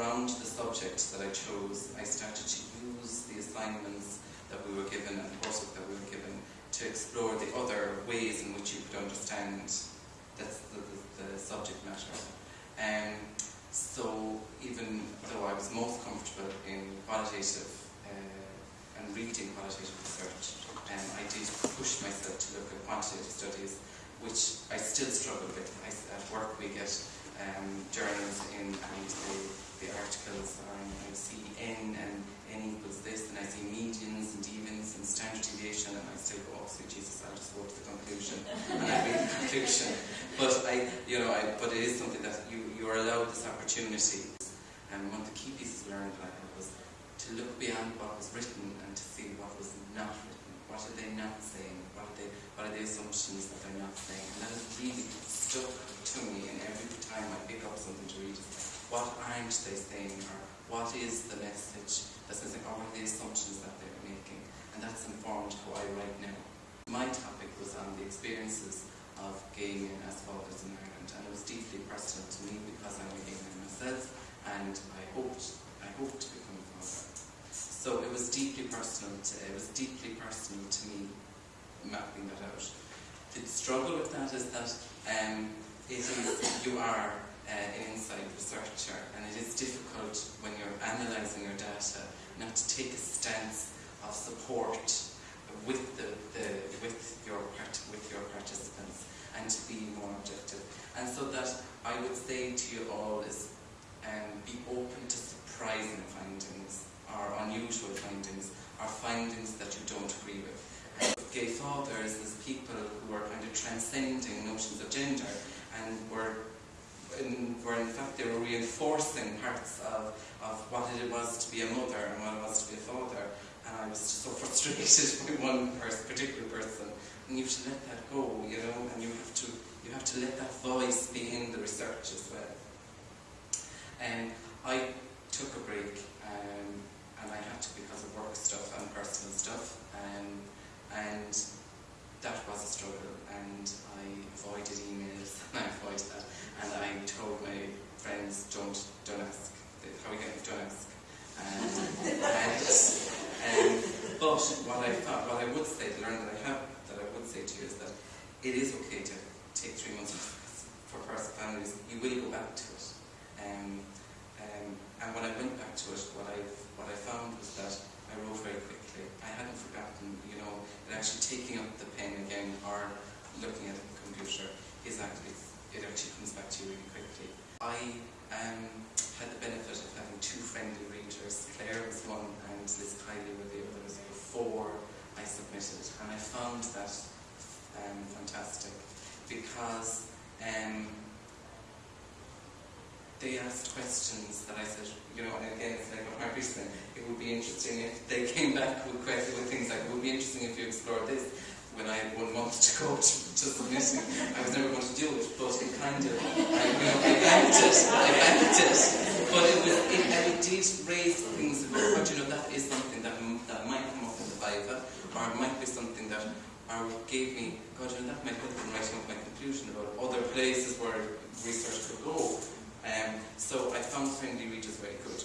around the subject that I chose, I started to use the assignments that we were given and the coursework that we were given to explore the other ways in which you could understand the, the, the subject matter. Um, so even though I was most comfortable in qualitative uh, and reading qualitative research, um, I did push myself to look at quantitative studies, which I still struggle with. I, at work we get um, journals in and the, the articles in, I see N and N equals this, and I see medians and evens and standard deviation, and I still go, oh, sweet Jesus, I'll just go to the conclusion, and I read the conclusion. But I, you know, I, but it is something that you, you are allowed this opportunity. And one of the key pieces learned that I was to look beyond what was written and to see what was not written. What are they not saying? What are they? What are the assumptions that they're not saying? And that has really stuck to me. And every time I pick up something to read, what aren't they saying, or what is the message that's missing, or what the assumptions that they're making? And that's informed how I write now. My topic was on the experiences of gay men as fathers in Ireland, and it was deeply personal to me because I'm a gay man myself, and I hoped I hoped to become a father. So it was deeply personal. To, it was deeply personal to me mapping that out. The struggle with that is that um, it is you are an inside researcher, and it is difficult when you're analysing your data not to take a stance of support with the, the with your with your participants and to be more objective. And so that I would say to you all is um, be open to surprising findings or unusual findings or findings that you don't agree with. And gay fathers as people who are kind of transcending notions of gender and were in, were in fact they were reinforcing parts of, of what it was to be a mother and what it was to be a father. And I was just so frustrated by one person, particular person. And you have to let that go, you know, and you have to you have to let that voice be in the research as well. And I took a break, um, and I had to because of work stuff and personal stuff, um, and that was a struggle. And I avoided emails, and I avoided that, and I told my friends, don't don't ask. How are you getting? Don't ask. And, and um, but what I found, what I would say, the learning that I have, that I would say to you is that it is okay to take three months off for first families. You will go back to it. Um, um, and when I went back to it, what I what I found was that I wrote very quickly. I hadn't forgotten, you know, that actually taking up the pen again or looking at the computer is actually it actually comes back to you really quickly. I um, had the benefit of having two friendly readers. Claire was one and Liz Kiley were the others before I submitted, I found that um, fantastic because um, they asked questions that I said, you know, again, it's like what Margaret said, it would be interesting if they came back with questions, with things like, it would be interesting if you explored this. When I had one month to go to, to submitting, I was never going to do it, but it kind of, I, you know, I banked it, I banked it. But it was, it, it did raise things, but you know, that is something that, that might or it might be something that or gave me, God, you know, that might help in writing up my conclusion about other places where research could go. Um, so I found friendly readers very good.